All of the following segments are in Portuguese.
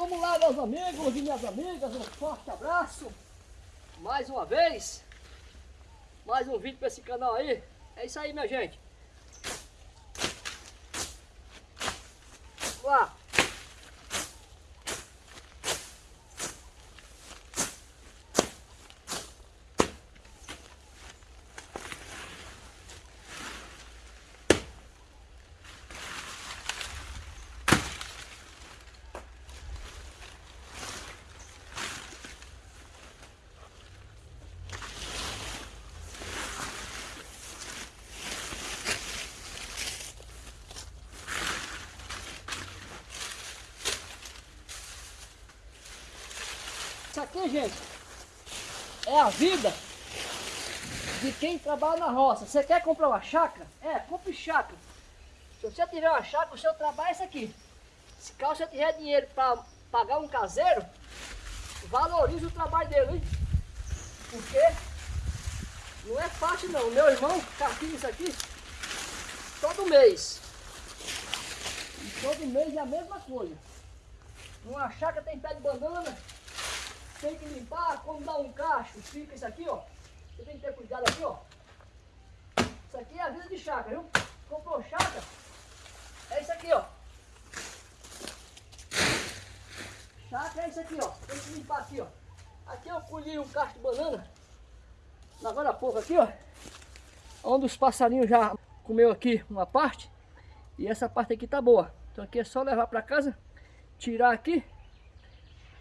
Vamos lá, meus amigos e minhas amigas, um forte abraço. Mais uma vez. Mais um vídeo para esse canal aí. É isso aí, minha gente. Vamos lá. Aqui, gente, é a vida de quem trabalha na roça. Você quer comprar uma chácara? É, compre chácara. Se você tiver uma chácara, o seu trabalho é isso aqui. Se você tiver dinheiro para pagar um caseiro, valorize o trabalho dele, hein? Porque não é fácil não. Meu irmão carpina isso aqui todo mês. E todo mês é a mesma coisa. Numa chácara tem pé de banana, tem que limpar, quando dá um cacho, fica isso aqui, ó. Você tem que ter cuidado aqui, ó. Isso aqui é a vida de chácara, viu? Comprou chácara, é isso aqui, ó. Chácara é isso aqui, ó. Tem que limpar aqui, ó. Aqui eu colhi um cacho de banana, agora há pouco aqui, ó. Onde os passarinhos já comeu aqui uma parte. E essa parte aqui tá boa. Então aqui é só levar para casa, tirar aqui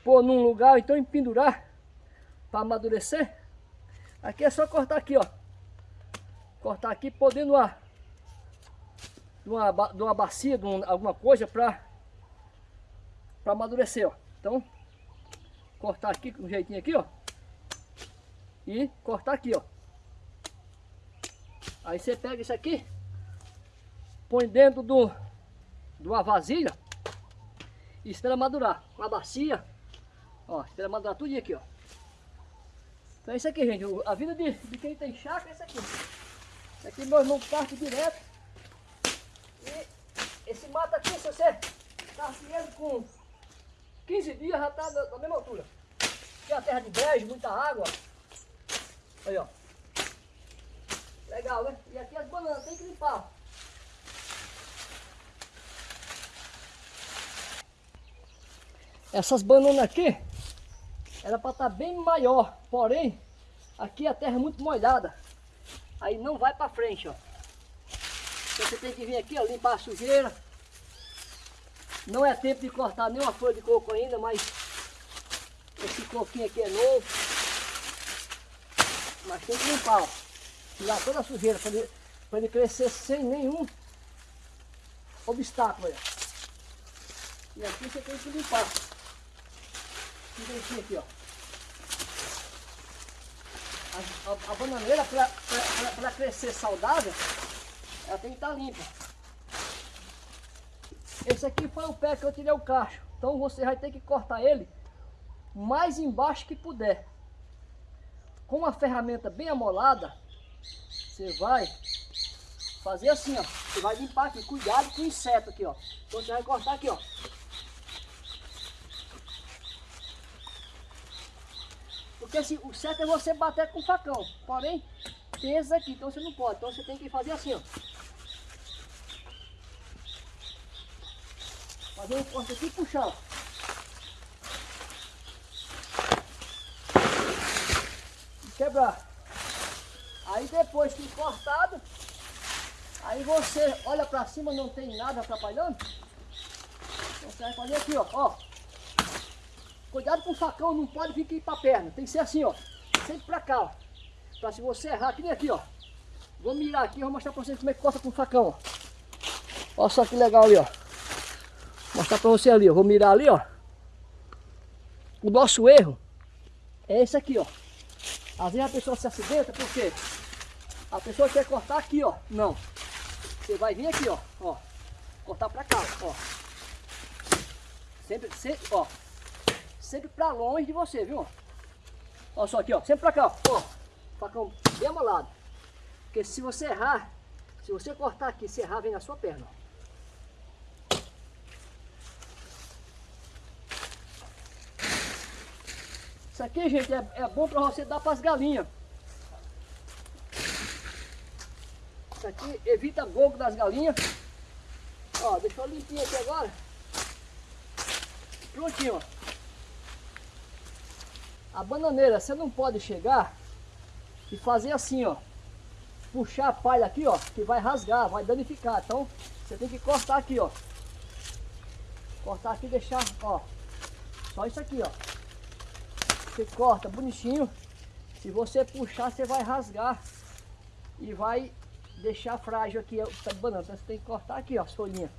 pôr num lugar, então empendurar para amadurecer. Aqui é só cortar aqui, ó. Cortar aqui, de uma, de uma, de uma bacia, de um, alguma coisa para para amadurecer, ó. Então, cortar aqui com um jeitinho aqui, ó. E cortar aqui, ó. Aí você pega isso aqui, põe dentro do, de uma vasilha e espera madurar. Uma bacia, Ó, espera madurar tudo aqui, ó. Então é isso aqui, gente. A vida de, de quem tem chácara é isso aqui. Isso aqui meu irmão parte direto. E esse mato aqui, se você carce ele com 15 dias, já está da, mesma altura. Aqui é a terra de brejo, muita água. Aí, ó. Legal, né? E aqui as bananas, tem que limpar. Essas bananas aqui, era para estar tá bem maior, porém, aqui a terra é muito molhada, aí não vai para frente, ó. Então você tem que vir aqui, ó, limpar a sujeira. Não é tempo de cortar nenhuma folha de coco ainda, mas esse coquinho aqui é novo. Mas tem que limpar, ó. Tirar toda a sujeira para ele, ele crescer sem nenhum obstáculo. E aqui você tem que limpar direitinho aqui, ó. A, a, a bananeira, para crescer saudável, ela tem que estar tá limpa. Esse aqui foi o pé que eu tirei o cacho. Então você vai ter que cortar ele mais embaixo que puder. Com uma ferramenta bem amolada, você vai fazer assim, ó. Você vai limpar aqui, cuidado com o inseto aqui, ó. Então você vai cortar aqui, ó. Porque assim, o certo é você bater com o facão. Porém, esses aqui, então você não pode. Então você tem que fazer assim, ó. Fazer um corte aqui e puxar. E quebrar. Aí depois que cortado, aí você olha pra cima, não tem nada atrapalhando. Então você vai fazer aqui, ó. ó. Cuidado com o facão, não pode vir aqui para a perna. Tem que ser assim, ó. Sempre para cá, ó. Para se você errar, que nem aqui, ó. Vou mirar aqui, vou mostrar para vocês como é que corta com o facão, ó. Olha só que legal ali, ó. Vou mostrar para você ali, ó. Vou mirar ali, ó. O nosso erro é esse aqui, ó. Às vezes a pessoa se acidenta porque a pessoa quer cortar aqui, ó. Não. Você vai vir aqui, ó. ó. Cortar para cá, ó. Sempre, sempre, ó sempre para longe de você, viu? Olha só aqui, ó, sempre para cá, ó, facão bem amolado. Porque se você errar, se você cortar aqui, se errar, vem na sua perna, ó. Isso aqui, gente, é, é bom para você dar para as galinhas. Isso aqui evita gogo das galinhas. Ó, deixa eu limpinho aqui agora. Prontinho, ó. A bananeira, você não pode chegar e fazer assim, ó. Puxar a palha aqui, ó, que vai rasgar, vai danificar. Então, você tem que cortar aqui, ó. Cortar aqui e deixar, ó. Só isso aqui, ó. Você corta bonitinho. Se você puxar, você vai rasgar. E vai deixar frágil aqui o pé de banana. Então você tem que cortar aqui, ó, as folhinhas.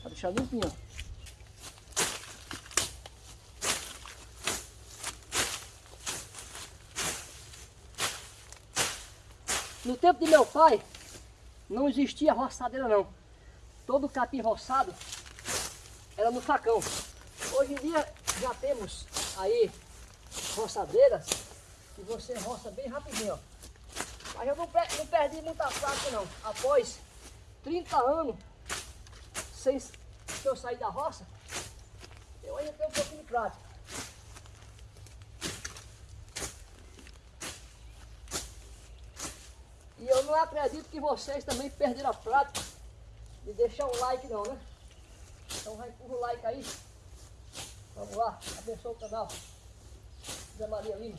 Pra deixar limpinho, ó. No tempo de meu pai, não existia roçadeira não. Todo capim roçado era no facão. Hoje em dia já temos aí roçadeiras que você roça bem rapidinho, ó. Mas eu não, não perdi muita prática não. Após 30 anos sem que eu sair da roça, eu ainda tenho um pouquinho de prática. E eu não acredito que vocês também perderam a prática de deixar um like não, né? Então vai empurra o like aí. Vamos lá, abençoa o canal. Zé Maria Lima.